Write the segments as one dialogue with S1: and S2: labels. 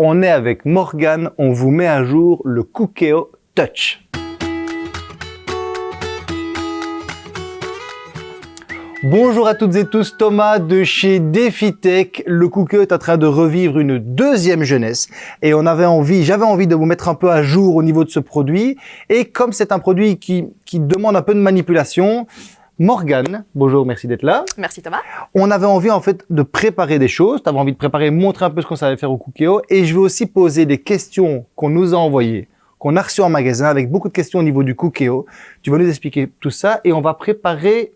S1: On est avec Morgane, on vous met à jour le Cookéo Touch. Bonjour à toutes et tous, Thomas de chez DefiTech. Le Cookéo est en train de revivre une deuxième jeunesse et on avait envie, j'avais envie de vous mettre un peu à jour au niveau de ce produit. Et comme c'est un produit qui demande un peu de manipulation, Morgane, bonjour, merci d'être là.
S2: Merci Thomas.
S1: On avait envie en fait de préparer des choses, tu avais envie de préparer, montrer un peu ce qu'on savait faire au Cookéo et je vais aussi poser des questions qu'on nous a envoyées, qu'on a reçues en magasin avec beaucoup de questions au niveau du Cookéo. Tu vas nous expliquer tout ça et on va préparer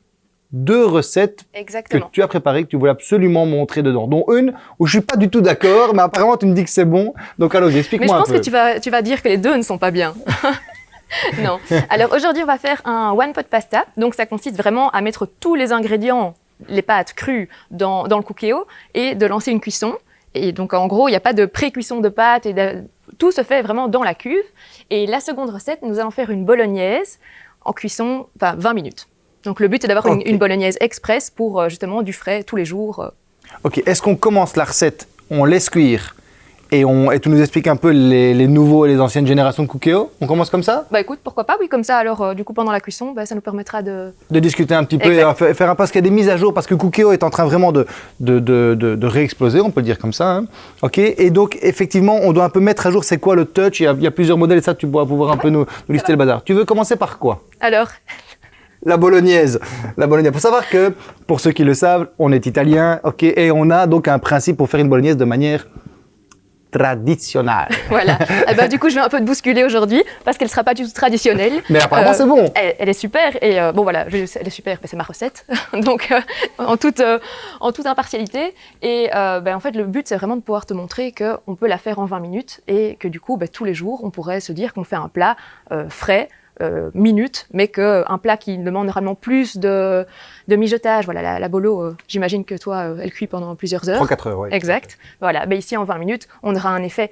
S1: deux recettes
S2: Exactement.
S1: que tu as préparées, que tu voulais absolument montrer dedans. Dont une où je suis pas du tout d'accord, mais apparemment tu me dis que c'est bon. Donc allons,
S2: Mais je
S1: explique-moi
S2: pense que tu vas, tu vas dire que les deux ne sont pas bien. non. Alors aujourd'hui, on va faire un one pot pasta. Donc ça consiste vraiment à mettre tous les ingrédients, les pâtes crues, dans, dans le cookéo et de lancer une cuisson. Et donc en gros, il n'y a pas de pré-cuisson de pâtes et de- tout se fait vraiment dans la cuve. Et la seconde recette, nous allons faire une bolognaise en cuisson, enfin 20 minutes. Donc le but est d'avoir une, bolognaise express pour euh, justement du frais tous les jours. euh.
S1: Ok, est-ce qu'on commence la recette, on laisse cuire et, on, et tu nous expliques un peu les, les nouveaux et les anciennes générations de Cookéo On commence comme ça?
S2: Bah écoute, pourquoi pas, oui, comme ça, alors euh, du coup pendant la cuisson, bah, ça nous permettra de,
S1: De discuter un petit peu, et faire un parce qu'il y a des mises à jour, parce que Cookéo est en train vraiment de, de, de, de, de réexploser, on peut le dire comme ça. hein. Ok, et donc effectivement, on doit un peu mettre à jour c'est quoi le touch, il y a, il y a plusieurs modèles et ça tu pourras pouvoir un peu nous, nous lister le bazar. Tu veux commencer par quoi?
S2: Alors,
S1: La bolognaise. La bolognaise. Faut savoir que, pour ceux qui le savent, on est italien, ok, et on a donc un principe pour faire une bolognaise de manière traditionnelle.
S2: voilà. Eh ben, du coup, je vais un peu te bousculer aujourd'hui parce qu'elle ne sera pas du tout traditionnelle.
S1: Mais apparemment,
S2: Euh,
S1: c'est bon.
S2: Elle, elle est super et euh, bon voilà, je- elle est super, mais c'est ma recette, donc euh, en toute euh, en toute impartialité. Et euh, ben, en fait, le but c'est vraiment de pouvoir te montrer que on peut la faire en 20 minutes et que du coup, ben, tous les jours, on pourrait se dire qu'on fait un plat euh, frais. Euh, minutes, mais qu'un plat qui demande normalement plus de, de mijotage, voilà, la, la bolo, euh, j'imagine que toi, euh, elle cuit pendant plusieurs heures.
S1: 3-4 heures, oui.
S2: Exact. Voilà. Mais ici, en 20 minutes, on aura un effet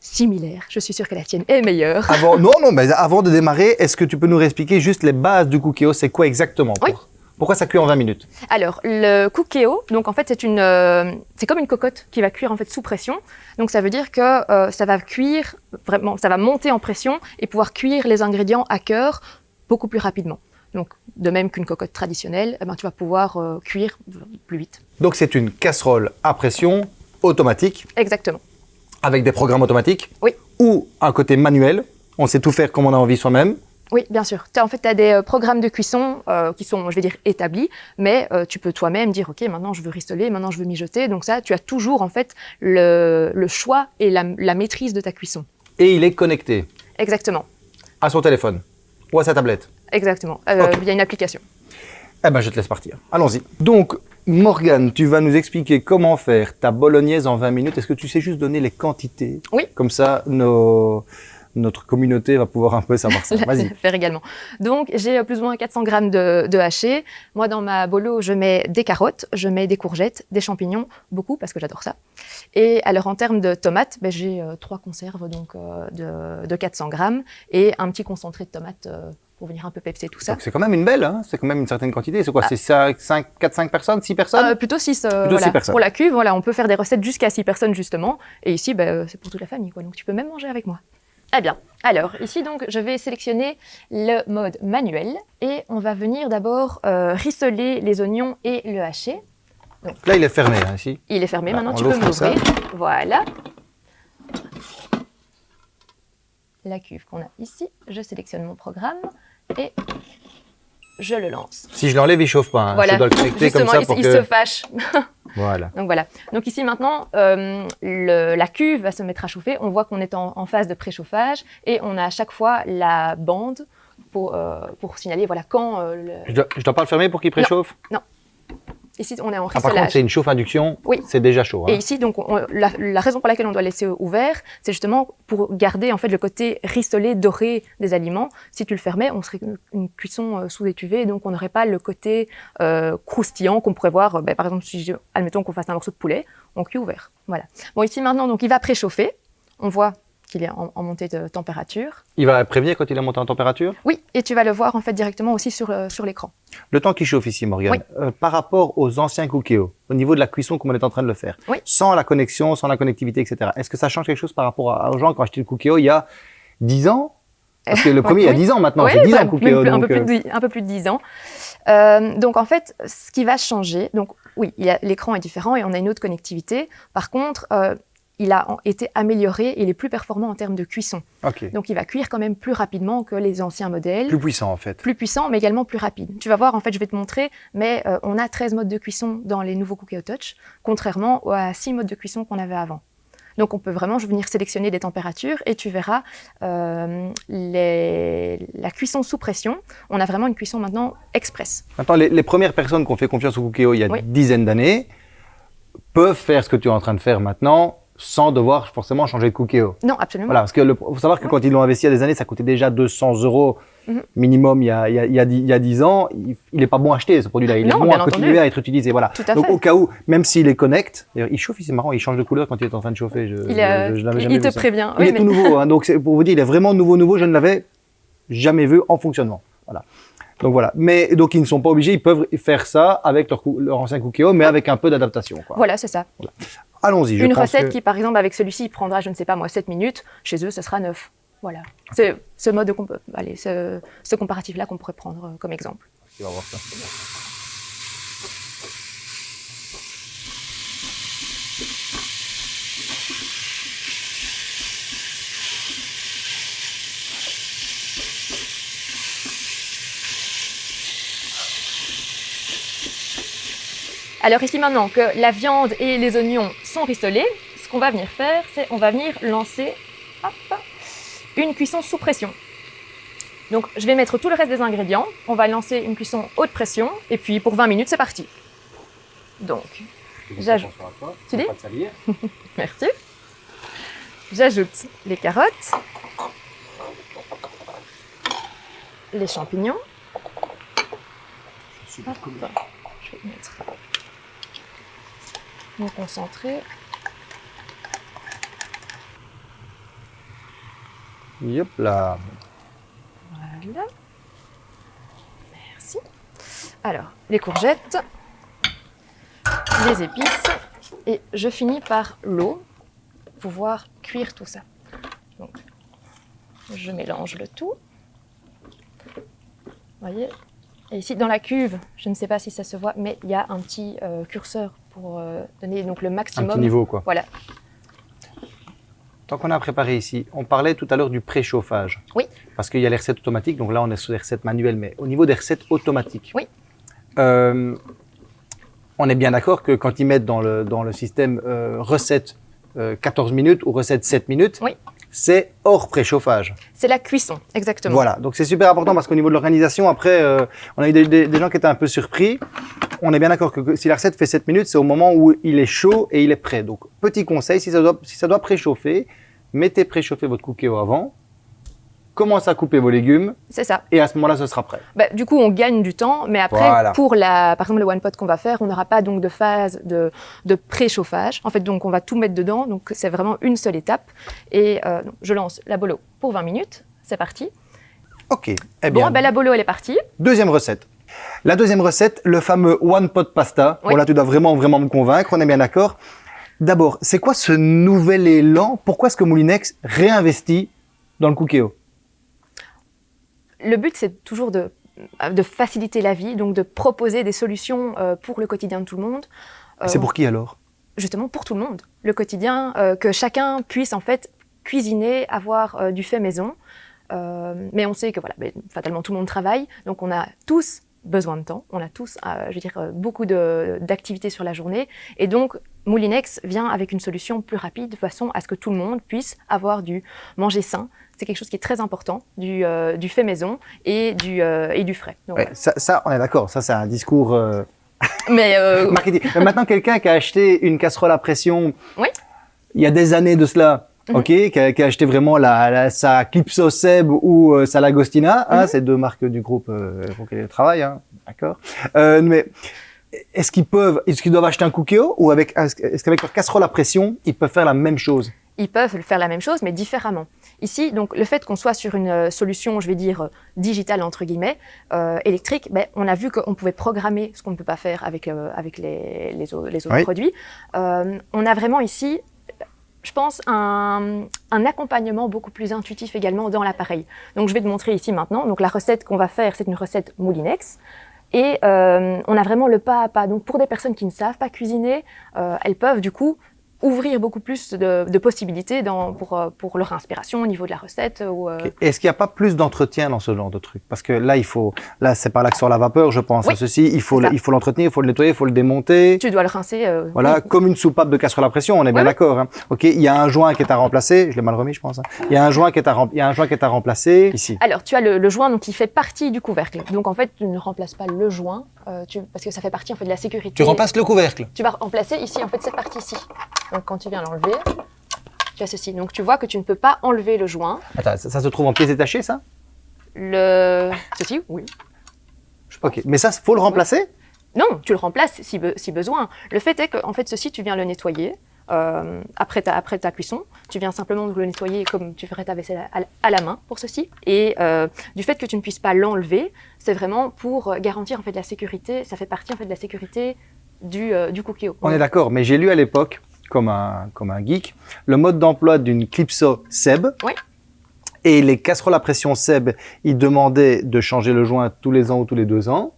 S2: similaire. Je suis sûre que la tienne est meilleure.
S1: Avant, non, non, mais avant de démarrer, est-ce que tu peux nous réexpliquer juste les bases du cookéo C'est quoi exactement
S2: Oui.
S1: Pour- Pourquoi ça cuit en 20 minutes?
S2: Alors, le cookéo, donc en fait, c'est une, euh, c'est comme une cocotte qui va cuire en fait sous pression. Donc, ça veut dire que euh, ça va cuire vraiment, ça va monter en pression et pouvoir cuire les ingrédients à cœur beaucoup plus rapidement. Donc, de même qu'une cocotte traditionnelle, eh ben, tu vas pouvoir euh, cuire plus vite.
S1: Donc c'est une casserole à pression automatique,
S2: Exactement.
S1: avec des programmes automatiques?
S2: Oui.
S1: Ou un côté manuel, on sait tout faire comme on a envie soi-même?
S2: Oui, bien sûr. En fait, tu as des euh, programmes de cuisson euh, qui sont, je vais dire, établis, mais euh, tu peux toi-même dire, OK, maintenant je veux ristoler, maintenant je veux mijoter. Donc ça, tu as toujours en fait le, le choix et la, la maîtrise de ta cuisson.
S1: Et il est connecté
S2: Exactement.
S1: à son téléphone ou à sa tablette.
S2: Exactement. Euh,
S1: Ok.
S2: Il y a une application.
S1: Eh ben, je te laisse partir. Allons-y. Donc, Morgane, tu vas nous expliquer comment faire ta bolognaise en 20 minutes. Est-ce que tu sais juste donner les quantités?
S2: Oui.
S1: Comme ça, nos- notre communauté va pouvoir un peu savoir ça. Vas-y.
S2: faire également. Donc, j'ai euh, plus ou moins 400 grammes de, de haché. Moi, dans ma bolo, je mets des carottes, je mets des courgettes, des champignons, beaucoup parce que j'adore ça. Et alors, en termes de tomates, ben, j'ai euh, trois conserves donc euh, de, de 400 grammes et un petit concentré de tomates euh, pour venir un peu pepser tout ça.
S1: Donc, c'est quand même une belle, hein c'est quand même une certaine quantité. C'est quoi? C'est 4-5 personnes 6 personnes?
S2: Euh, plutôt 6
S1: Plutôt six personnes.
S2: pour la cuve. Voilà, on peut faire des recettes jusqu'à 6 personnes justement. Et ici, ben, euh, c'est pour toute la famille. Quoi. Donc tu peux même manger avec moi. Eh bien, alors ici donc je vais sélectionner le mode manuel et on va venir d'abord euh, rissoler les oignons et le hacher.
S1: Là, il est fermé, hein, ici.
S2: Il est fermé,
S1: Bah,
S2: maintenant tu peux m'ouvrir. Voilà. La cuve qu'on a ici, je sélectionne mon programme et je le lance.
S1: Si je l'enlève, il chauffe pas. hein.
S2: voilà,
S1: Je dois le connecter comme
S2: justement,
S1: ça
S2: il,
S1: pour
S2: il
S1: que...
S2: se fâche.
S1: Voilà.
S2: Donc voilà. Donc ici maintenant, euh, le- la cuve va se mettre à chauffer. On voit qu'on est en, en phase de préchauffage et on a à chaque fois la bande pour, euh, pour signaler voilà quand euh, le-
S1: Je dois, je dois pas le fermer pour qu'il préchauffe?
S2: Ici on est en
S1: Ah, par contre, c'est une chauffe induction.
S2: Oui.
S1: C'est déjà chaud. hein.
S2: et ici donc on- la, la raison pour laquelle on doit laisser ouvert, c'est justement pour garder en fait le côté rissolé doré des aliments. Si tu le fermais, on serait une, cuisson euh, sous étuvée, donc on n'aurait pas le côté euh, croustillant qu'on pourrait voir. euh, ben, par exemple, si je- admettons qu'on fasse un morceau de poulet, on cuit ouvert. Voilà. Bon ici maintenant donc il va préchauffer. On voit qu'il est en, en montée de température.
S1: Il va prévenir quand il est monté en température?
S2: Oui, et tu vas le voir en fait directement aussi sur, euh, sur l'écran.
S1: Le temps qui chauffe ici, Morgane, euh, par rapport aux anciens Cookéo, au niveau de la cuisson comme on est en train de le faire,
S2: Oui.
S1: sans la connexion, sans la connectivité, etc., est-ce que ça change quelque chose par rapport à- aux gens qui ont acheté le Cookéo il y a 10 ans? Parce que le premier, il y a
S2: Oui.
S1: 10 ans maintenant,
S2: Oui,
S1: c'est 10
S2: bah,
S1: ans
S2: même plus- un,
S1: donc,
S2: peu plus
S1: euh,
S2: de, dix- un peu plus de 10 ans. Euh, donc en fait, ce qui va changer, donc oui, l'écran est différent et on a une autre connectivité. Par contre, euh, il a été amélioré, il est plus performant en termes de cuisson. Donc il va cuire quand même plus rapidement que les anciens modèles.
S1: Plus puissant en fait.
S2: plus puissant, mais également plus rapide. Tu vas voir, en fait, je vais te montrer, mais euh, on a 13 modes de cuisson dans les nouveaux Cookie Touch, contrairement à 6 modes de cuisson qu'on avait avant. Donc on peut vraiment venir sélectionner des températures et tu verras euh, les- la cuisson sous pression. On a vraiment une cuisson maintenant express.
S1: Maintenant, les, les premières personnes qui ont fait confiance au Cookéo il y a
S2: Oui.
S1: une dizaine d'années peuvent faire ce que tu es en train de faire maintenant sans devoir forcément changer de Cookéo.
S2: Non, absolument.
S1: Voilà, parce que le, faut savoir que quand ils l'ont investi il y a des années, ça coûtait déjà 200 euros
S2: Mhm.
S1: minimum il y, a, il, y a, il, y a, dix- il y a 10 ans. Il, il est pas bon à acheter ce produit-là. Il est bon à continuer
S2: entendu.
S1: à être utilisé. Voilà.
S2: Tout à
S1: Donc
S2: fait.
S1: au cas où, même s'il est connect, il chauffe, c'est marrant, il change de couleur quand il est en train de chauffer. Je,
S2: il, euh,
S1: je- je
S2: te
S1: ça.
S2: prévient.
S1: Il
S2: Oui,
S1: est
S2: mais-
S1: tout nouveau, hein, donc pour vous dire, il est vraiment nouveau, nouveau. Je ne l'avais jamais vu en fonctionnement. Voilà. Donc voilà. Mais donc ils ne sont pas obligés, ils peuvent faire ça avec leur, leur ancien Cookéo, mais avec un peu d'adaptation.
S2: Voilà, c'est ça.
S1: Allons-y.
S2: Une
S1: pense
S2: recette
S1: que-
S2: qui, par exemple, avec celui-ci, prendra, je ne sais pas moi, 7 minutes. Chez eux, ce sera 9. Voilà. C'est ce mode, de comp- allez, ce, ce comparatif-là qu'on pourrait prendre euh, comme exemple.
S1: Tu vas voir ça.
S2: Alors ici maintenant que la viande et les oignons rissolés, ce qu'on va venir faire, c'est on va venir lancer hop, une cuisson sous pression. Donc je vais mettre tout le reste des ingrédients, on va lancer une cuisson haute pression, et puis pour 20 minutes c'est parti. Donc, J'ajoute. Tu dis merci. J'ajoute les carottes, les champignons, Hop. Je vais mettre
S1: Yep là.
S2: Voilà. Merci. Alors, les courgettes, les épices, et je finis par l'eau pour pouvoir cuire tout ça. Donc, je mélange le tout. Vous voyez? Et ici, dans la cuve, je ne sais pas si ça se voit, mais il y a un petit euh, curseur pour euh, donner donc, le
S1: Un
S2: maximum.
S1: petit niveau quoi.
S2: Voilà,
S1: Tant qu'on a préparé ici, on parlait tout à l'heure du préchauffage.
S2: Oui.
S1: Parce qu'il y a les recettes automatiques, donc là on est sur les recettes manuelles, mais au niveau des recettes automatiques.
S2: Oui.
S1: euh, on est bien d'accord que quand ils mettent dans le, dans le système euh, recette euh, 14 minutes ou recette 7 minutes,
S2: Oui.
S1: c'est hors préchauffage.
S2: c'est la cuisson, exactement.
S1: Voilà, donc c'est super important parce qu'au niveau de l'organisation, après, on a eu des, des- des gens qui étaient un peu surpris. On est bien d'accord que, que si la recette fait 7 minutes, c'est au moment où il est chaud et il est prêt. Donc, petit conseil, si ça doit, si ça doit préchauffer, mettez préchauffer votre cookéo avant, commencez à couper vos légumes
S2: C'est ça.
S1: et à ce moment-là, ce sera prêt.
S2: Bah, du coup, on gagne du temps, mais après,
S1: Voilà.
S2: pour la, par exemple, le one pot qu'on va faire, on n'aura pas donc de phase de, de préchauffage. En fait, donc, on va tout mettre dedans. Donc, c'est vraiment une seule étape. Et euh, je lance la bolo pour 20 minutes. C'est parti.
S1: Ok, eh bien,
S2: Bon, ben, la bolo, elle est partie.
S1: deuxième recette. La deuxième recette, le fameux one pot pasta.
S2: Oui.
S1: Bon, là, tu dois vraiment, vraiment me convaincre, on est bien d'accord. D'abord, c'est quoi ce nouvel élan? Pourquoi est-ce que Moulinex réinvestit dans le cookéo
S2: Le but, c'est toujours de, de faciliter la vie, donc de proposer des solutions euh, pour le quotidien de tout le monde. Euh,
S1: C'est pour qui alors?
S2: Justement pour tout le monde. Le quotidien, euh, que chacun puisse en fait cuisiner, avoir euh, du fait maison. Euh, mais on sait que voilà, ben, fatalement tout le monde travaille, donc on a tous besoin de temps, on a tous, euh, je veux dire, euh, beaucoup d'activités sur la journée, et donc Moulinex vient avec une solution plus rapide de façon à ce que tout le monde puisse avoir du manger sain. C'est quelque chose qui est très important, du, euh, du fait maison et du, euh, et du frais. Donc,
S1: Ouais, ça, ça, on est d'accord. Ça, c'est un discours.
S2: Mais
S1: marketing. Maintenant, quelqu'un qui a acheté une casserole à pression
S2: Oui.
S1: il y a des années de cela. Ok, qui a, qui a acheté vraiment la, la- sa Clipso Seb ou euh, sa Lagostina, hein,
S2: Mhm.
S1: c'est deux marques du groupe euh, pour lesquelles ils travaillent, hein, d'accord. Euh, mais est-ce qu'ils peuvent, est-ce qu'ils doivent acheter un cookéo ou avec, est-ce qu'avec leur casserole à pression, ils peuvent faire la même chose?
S2: Ils peuvent faire la même chose, mais différemment. Ici, donc, le fait qu'on soit sur une euh, solution, je vais dire, digitale, entre guillemets, électrique, ben, on a vu qu'on pouvait programmer ce qu'on ne peut pas faire avec, avec les, les, au- les autres
S1: Oui.
S2: produits. On a vraiment ici, je pense, un, un accompagnement beaucoup plus intuitif également dans l'appareil. Donc, je vais te montrer ici maintenant. Donc, la recette qu'on va faire, c'est une recette Moulinex. Et euh, on a vraiment le pas à pas. Donc, pour des personnes qui ne savent pas cuisiner, euh, elles peuvent du coup ouvrir beaucoup plus de, de possibilités dans, pour, euh, pour leur inspiration au niveau de la recette. Ou, euh.
S1: Est-ce qu'il n'y a pas plus d'entretien dans ce genre de truc? Parce que là, il faut, là, c'est par là que sort la vapeur, je pense.
S2: Oui,
S1: à ceci, il faut, il faut l'entretenir, il faut le nettoyer, il faut le démonter.
S2: Tu dois le rincer. euh,
S1: Voilà,
S2: oui.
S1: comme une soupape de casserole à pression, on est bien d'accord. Hein. Ok, il y a un joint qui est à remplacer. Je l'ai mal remis, je pense. hein. Il y a un joint qui est à, rem- il y a un joint qui est à remplacer ici.
S2: Alors, tu as le, le joint donc, qui fait partie du couvercle. Donc, en fait, tu ne remplaces pas le joint euh, tu- parce que ça fait partie en fait, de la sécurité.
S1: le couvercle.
S2: Tu vas remplacer ici, en fait, cette partie-ci. Donc, quand tu viens l'enlever, tu as ceci. Donc, tu vois que tu ne peux pas enlever le joint.
S1: Attends, ça, ça se trouve en pièces détachées, ça?
S2: Le... Ceci, oui.
S1: Ok, mais ça, faut le remplacer?
S2: Non, tu le remplaces si, be- si besoin. Le fait est que, en fait, ceci, tu viens le nettoyer euh, après, ta, après ta cuisson. Tu viens simplement le nettoyer comme tu ferais ta vaisselle à, à la main pour ceci. Et euh, du fait que tu ne puisses pas l'enlever, c'est vraiment pour garantir en fait la sécurité. Ça fait partie en fait de la sécurité du, euh, du cookéo.
S1: On est d'accord, mais j'ai lu à l'époque, comme un, comme un geek, le mode d'emploi d'une Clipso Seb.
S2: Oui.
S1: Et les casseroles à pression Seb, ils demandaient de changer le joint tous les ans ou tous les deux ans.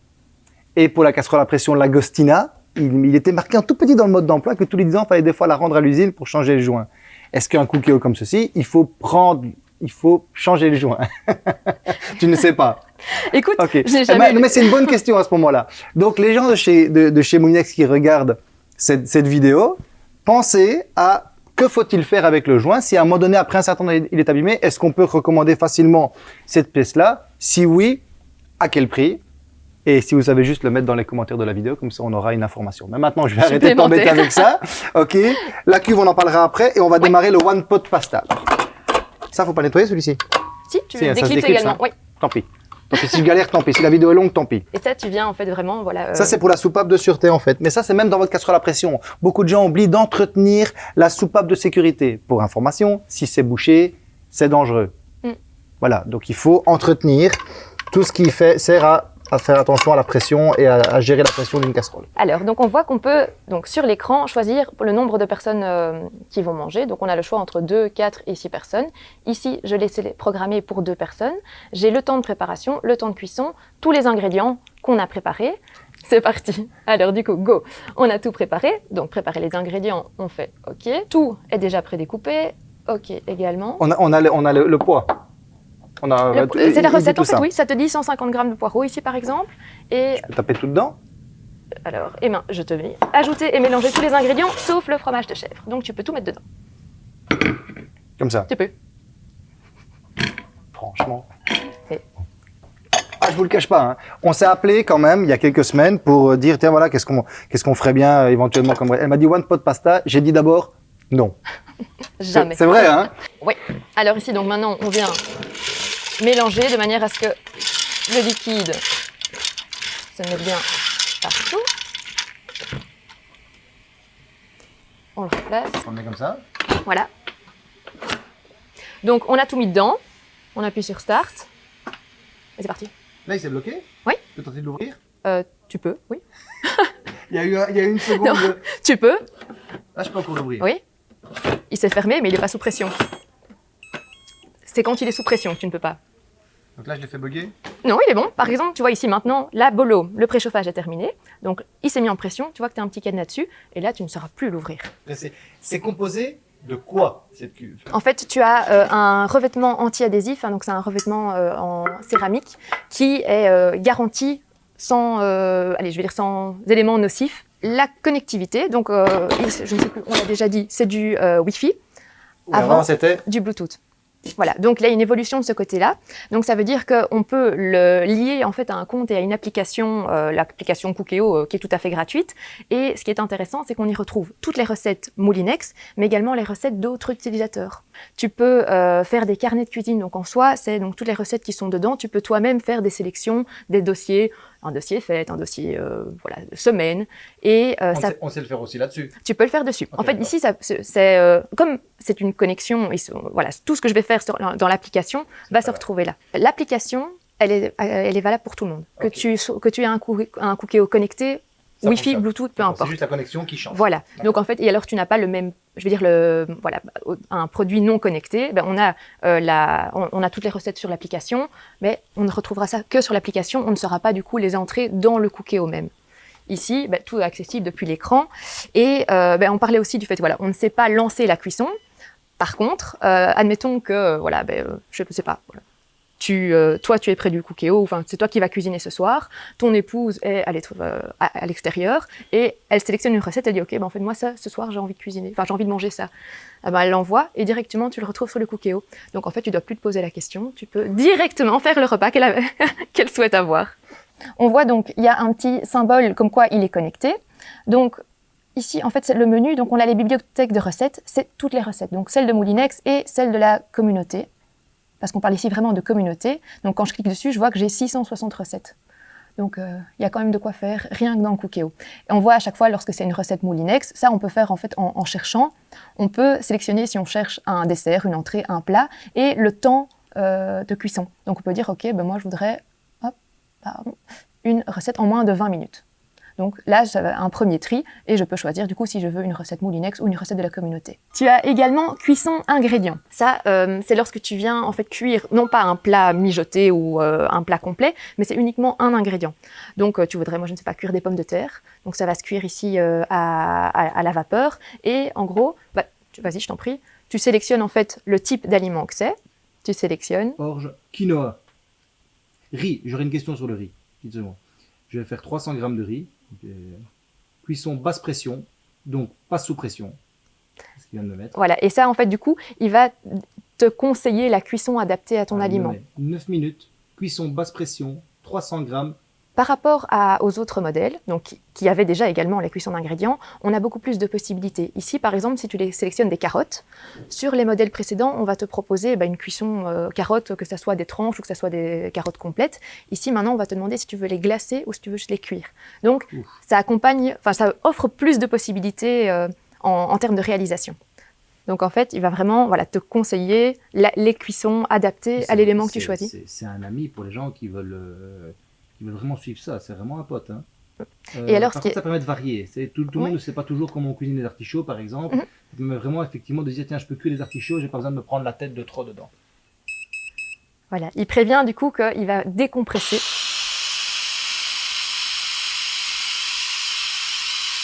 S1: Et pour la casserole à pression Lagostina, il, il était marqué en tout petit dans le mode d'emploi que tous les 10 ans, il fallait des fois la rendre à l'usine pour changer le joint. Est-ce qu'un cookéo comme ceci, il faut prendre, il faut changer le joint? Tu ne sais pas.
S2: Écoute,
S1: Ok.
S2: je n'ai
S1: Eh ben,
S2: jamais.
S1: mais c'est une bonne question à ce moment-là. Donc, les gens de chez, de, de chez qui regardent cette, cette vidéo, pensez à que faut-il faire avec le joint Si à un moment donné, après un certain temps, il est abîmé, est-ce qu'on peut recommander facilement cette pièce-là? Si oui, à quel prix? Et si vous savez juste le mettre dans les commentaires de la vidéo, comme ça on aura une information. Mais maintenant, je vais arrêter de t'embêter avec ça. Ok? La cuve, on en parlera après et on va démarrer le one pot pasta. Ça, faut pas nettoyer celui-ci?
S2: Si, tu
S1: Si,
S2: déclipses
S1: déclipse,
S2: également.
S1: hein.
S2: Oui.
S1: Tant pis. Tant pis. Si je galère, tant pis. Si la vidéo est longue, tant pis.
S2: Et ça, tu viens en fait vraiment, voilà.
S1: Ça,
S2: euh,
S1: c'est pour la soupape de sûreté, en fait. Mais ça, c'est même dans votre casserole à pression. Beaucoup de gens oublient d'entretenir la soupape de sécurité. Pour information, si c'est bouché, c'est dangereux.
S2: Mm.
S1: Voilà. Donc, il faut entretenir tout ce qui fait, sert à, à faire attention à la pression et à, à gérer la pression d'une casserole.
S2: Alors, donc on voit qu'on peut, donc sur l'écran, choisir le nombre de personnes euh, qui vont manger. Donc on a le choix entre 2, 4 et 6 personnes. Ici, je l'ai programmé pour 2 personnes. J'ai le temps de préparation, le temps de cuisson, tous les ingrédients qu'on a préparés. C'est parti. Alors du coup, go. On a tout préparé. Donc préparer les ingrédients, on fait OK. Tout est déjà prédécoupé. OK également.
S1: On a, on a, le, on a le, le poids.
S2: C'est la recette en fait,
S1: ça.
S2: oui. Ça te dit 150 grammes de poireaux ici par exemple. Et
S1: Je peux taper tout dedans
S2: Alors, et ben, je te mets ajouter et mélanger tous les ingrédients sauf le fromage de chèvre. Donc tu peux tout mettre dedans.
S1: Comme ça.
S2: Tu peux.
S1: Franchement.
S2: Et-
S1: Ah, je vous le cache pas. hein. On s'est appelé quand même il y a quelques semaines pour euh, dire tiens voilà qu'est-ce qu'on qu'est-ce qu'on ferait bien euh, éventuellement comme. Elle m'a dit one pot pasta. J'ai dit d'abord non.
S2: Jamais.
S1: c'est vrai hein.
S2: Alors ici, donc maintenant, on vient mélanger de manière à ce que le liquide se mette bien partout. On le replace.
S1: On le met comme ça.
S2: Voilà. Donc on a tout mis dedans. On appuie sur Start. Et c'est parti.
S1: Là il s'est bloqué.
S2: Oui.
S1: Tu peux tenter de l'ouvrir?
S2: Euh, tu peux, oui.
S1: Il y a eu un- il y a eu une seconde.
S2: Non.
S1: de-
S2: Tu peux,
S1: Là je peux encore l'ouvrir.
S2: oui. Il s'est fermé, mais il n'est pas sous pression. C'est quand il est sous pression que tu ne peux pas.
S1: Donc là je l'ai fait bugger.
S2: Non, il est bon. Par exemple, tu vois ici maintenant, la bolo, le préchauffage est terminé. Donc, il s'est mis en pression. Tu vois que tu as un petit cadenas dessus. Et là, tu ne sauras plus l'ouvrir.
S1: C'est composé de quoi cette cuve?
S2: En fait, tu as euh, un revêtement anti-adhésif. hein, donc, c'est un revêtement euh, en céramique qui est euh, garanti sans, allez, je vais dire sans éléments nocifs. La connectivité, donc, je ne sais plus, on l'a déjà dit, c'est du Wi-Fi, Avant-
S1: Avant c'était.
S2: du Bluetooth. Voilà, donc il y a une évolution de ce côté-là. Donc ça veut dire qu'on peut le lier en fait à un compte et à une application, euh, l'application Cookéo euh, qui est tout à fait gratuite. Et ce qui est intéressant, c'est qu'on y retrouve toutes les recettes Moulinex, mais également les recettes d'autres utilisateurs. Tu peux euh, faire des carnets de cuisine, donc en soi, c'est donc toutes les recettes qui sont dedans. Tu peux toi-même faire des sélections, des dossiers, un dossier fête, un dossier euh, voilà, de semaine. Et
S1: euh, on, ça, sait, on, sait, le faire aussi là-dessus.
S2: Tu peux le faire dessus. en fait, ici, c'est euh, comme c'est une connexion, voilà, tout ce que je vais faire sur, dans l'application va se retrouver là. L'application, elle est, elle est valable pour tout le monde. Que, tu, que tu aies un, un Cookéo connecté Wi-Fi, Bluetooth, peu importe.
S1: C'est juste la connexion qui change.
S2: Voilà. Donc en fait, et alors tu n'as pas le même, je veux dire le, voilà, un produit non connecté. Ben, on a euh, la, on, a toutes les recettes sur l'application, mais on ne retrouvera ça que sur l'application. On ne saura pas du coup les entrées dans le Cookéo même. Ici, ben, tout est accessible depuis l'écran. Et euh, ben, on parlait aussi du fait, voilà, on ne sait pas lancer la cuisson. Par contre, euh, admettons que, voilà, ben, je ne sais pas, voilà, tu, euh, toi, tu es près du cookéo, c'est toi qui vas cuisiner ce soir, ton épouse est euh, à l'extérieur, et elle sélectionne une recette, elle dit, OK, ben, en fait, moi, ça, ce soir, j'ai envie de cuisiner, enfin, j'ai envie de manger ça. Ah ben, elle l'envoie, et directement, tu le retrouves sur le cookéo. Donc, en fait, tu dois plus te poser la question, tu peux directement faire le repas qu'elle souhaite avoir. On voit donc, il y a un petit symbole comme quoi il est connecté. Donc, Ici, en fait, c'est le menu, donc on a les bibliothèques de recettes, c'est toutes les recettes, donc celles de Moulinex et celles de la communauté parce qu'on parle ici vraiment de communauté. Donc quand je clique dessus, je vois que j'ai 660 recettes. Donc euh, il y a quand même de quoi faire, rien que dans le. Et on voit à chaque fois, lorsque c'est une recette Moulinex, ça on peut faire en fait en, cherchant. On peut sélectionner si on cherche un dessert, une entrée, un plat, et le temps euh, de cuisson. Donc on peut dire, ok, ben moi je voudrais une recette en moins de 20 minutes. Donc là, j'ai un premier tri et je peux choisir du coup si je veux une recette Moulinex ou une recette de la communauté. Tu as également cuisson ingrédients. Ça, euh, c'est lorsque tu viens en fait cuire non pas un plat mijoté ou euh, un plat complet, mais c'est uniquement un ingrédient. Donc euh, tu voudrais, moi je ne sais pas, cuire des pommes de terre. Donc ça va se cuire ici à, la vapeur. Et en gros, bah, vas-y, je t'en prie, tu sélectionnes en fait le type d'aliment que c'est. Tu sélectionnes.
S1: Orge, quinoa, riz. J'aurais une question sur le riz. Je vais faire 300 g de riz. Cuisson basse pression, donc pas sous pression.
S2: Ce qu'il vient de me mettre. Voilà, et ça, en fait, du coup, il va te conseiller la cuisson adaptée à ton aliment.
S1: 9 minutes, cuisson basse pression, 300 grammes,
S2: par rapport aux autres modèles, donc, qui avaient déjà également la cuisson d'ingrédients, on a beaucoup plus de possibilités. Ici, par exemple, si tu les sélectionnes des carottes, sur les modèles précédents, on va te proposer bah, une cuisson euh, carotte, que ce soit des tranches ou que ce soit des carottes complètes. Ici, maintenant, on va te demander si tu veux les glacer ou si tu veux juste les cuire. Donc, ça accompagne, enfin, ça offre plus de possibilités euh, en, termes de réalisation. Donc en fait, il va vraiment voilà, te conseiller les cuissons adaptées à l'élément que tu choisis.
S1: C'est un ami pour les gens qui veulent euh, il veut vraiment suivre ça. C'est vraiment un pote. Hein.
S2: et alors,
S1: par contre, ça permet de varier. Tout, tout le monde ne sait pas toujours comment on cuisine les artichauts, par exemple. Mm -hmm. vraiment, effectivement, de dire tiens, je peux cuire les artichauts, j'ai pas besoin de me prendre la tête de trop dedans.
S2: Voilà, il prévient du coup qu'il va décompresser.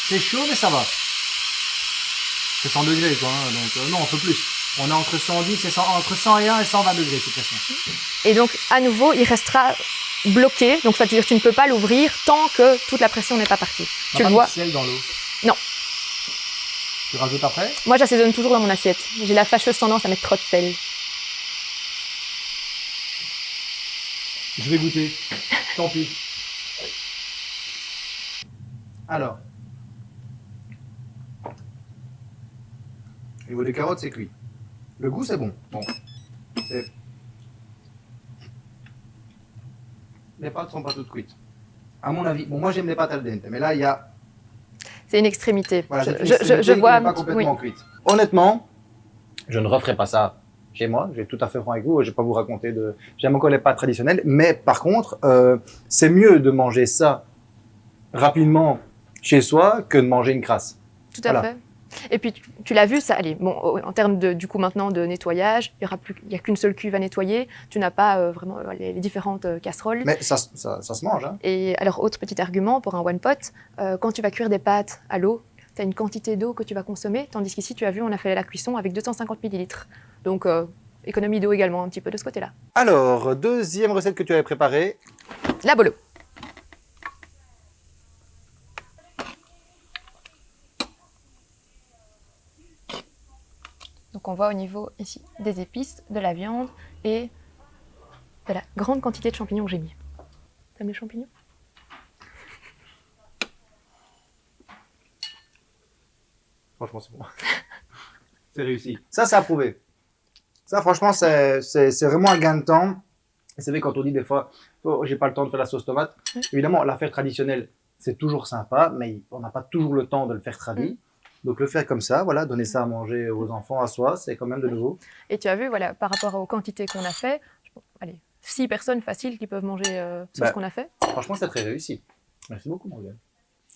S1: C'est chaud, mais ça va. C'est 100 degrés, quoi. Hein, donc, euh, non, on peut plus. On est entre 110 et 100, entre 101 et 120 degrés, de toute façon.
S2: Et donc, à nouveau, il restera bloqué, donc ça veut dire que tu ne peux pas l'ouvrir tant que toute la pression n'est pas partie.
S1: tu le vois. dans l'eau
S2: Non.
S1: Tu rajoutes après
S2: Moi, j'assaisonne toujours dans mon assiette. J'ai la fâcheuse tendance à mettre trop de sel.
S1: Je vais goûter. Tant pis. Alors. Au niveau des carottes, c'est cuit. Le goût, c'est bon. Bon. C'est les pâtes sont pas toutes cuites. À mon avis, bon, moi j'aime les pâtes al dente, mais là il y a.
S2: C'est une extrémité.
S1: Voilà, je, je, vois. Pas complètement cuite. Honnêtement, je ne referai pas ça chez moi. Je vais tout à fait franc avec vous. Je vais pas vous raconter de. J'aime encore les pâtes traditionnelles, mais par contre, euh, c'est mieux de manger ça rapidement chez soi que de manger une crasse.
S2: Tout à fait. Et puis, tu, l'as vu, ça, allez, bon, en termes de, du coup maintenant de nettoyage, il n'y a qu'une seule cuve à nettoyer. Tu n'as pas euh, vraiment euh, les, différentes euh, casseroles.
S1: Mais ça, ça, ça se mange. Hein.
S2: Et alors, autre petit argument pour un one pot, quand tu vas cuire des pâtes à l'eau, tu as une quantité d'eau que tu vas consommer, tandis qu'ici, tu as vu, on a fait la cuisson avec 250 millilitres. Donc, économie d'eau également un petit peu de ce côté-là.
S1: Alors, deuxième recette que tu avais préparée.
S2: La bolo. Donc on voit au niveau ici des épices, de la viande et de la grande quantité de champignons que j'ai mis. T'aimes les champignons?
S1: Franchement, c'est bon. c'est réussi. Ça, c'est approuvé. Ça, franchement, c'est vraiment un gain de temps. C'est vrai quand on dit des fois, oh, j'ai pas le temps de faire la sauce tomate.
S2: Mm.
S1: Évidemment, la faire traditionnelle, c'est toujours sympa, mais on n'a pas toujours le temps de le faire tradit.
S2: Mm.
S1: Donc le faire comme ça, voilà, donner ça à manger aux enfants, à soi, c'est quand même de nouveau.
S2: Et tu as vu, voilà, par rapport aux quantités qu'on a fait, allez, six personnes faciles qui peuvent manger euh, ce
S1: Bah.
S2: qu'on a fait.
S1: Franchement, c'est très réussi. Merci beaucoup, Morgane.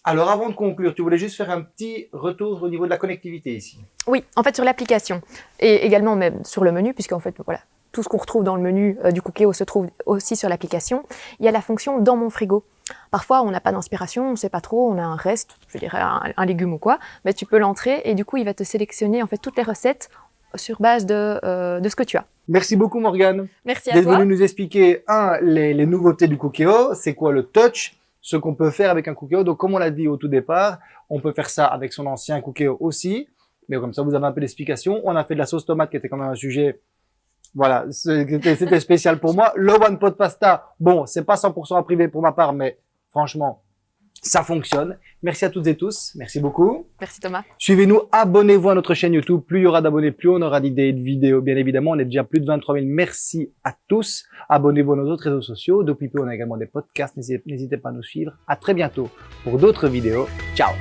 S1: Alors avant de conclure, tu voulais juste faire un petit retour au niveau de la connectivité ici.
S2: Oui, en fait sur l'application et également même sur le menu, puisqu'en fait voilà, tout ce qu'on retrouve dans le menu euh, du Cookéo se trouve aussi sur l'application. Il y a la fonction dans mon frigo. Parfois on n'a pas d'inspiration, on ne sait pas trop, on a un reste, je dirais un, un légume ou quoi, mais tu peux l'entrer et du coup il va te sélectionner en fait toutes les recettes sur base de, euh, de ce que tu as.
S1: Merci beaucoup, Morgane.
S2: Merci à
S1: d'être
S2: toi.
S1: venu nous expliquer, un, les, les nouveautés du Cookéo, c'est quoi le touch, ce qu'on peut faire avec un Cookéo. Donc, comme on l'a dit au tout départ, on peut faire ça avec son ancien Cookéo aussi. Mais comme ça, vous avez un peu d'explication. On a fait de la sauce tomate qui était quand même un sujet, voilà, c'était spécial pour moi. Le One Pot Pasta, bon, c'est pas 100% en privé pour ma part, mais franchement, ça fonctionne. Merci à toutes et tous. Merci beaucoup.
S2: Merci Thomas.
S1: Suivez-nous, abonnez-vous à notre chaîne YouTube. Plus il y aura d'abonnés, plus on aura d'idées et de vidéos. Bien évidemment, on est déjà plus de 23 000. Merci à tous. Abonnez-vous à nos autres réseaux sociaux. Depuis peu, on a également des podcasts. N'hésitez n'hésitez pas à nous suivre. À très bientôt pour d'autres vidéos. Ciao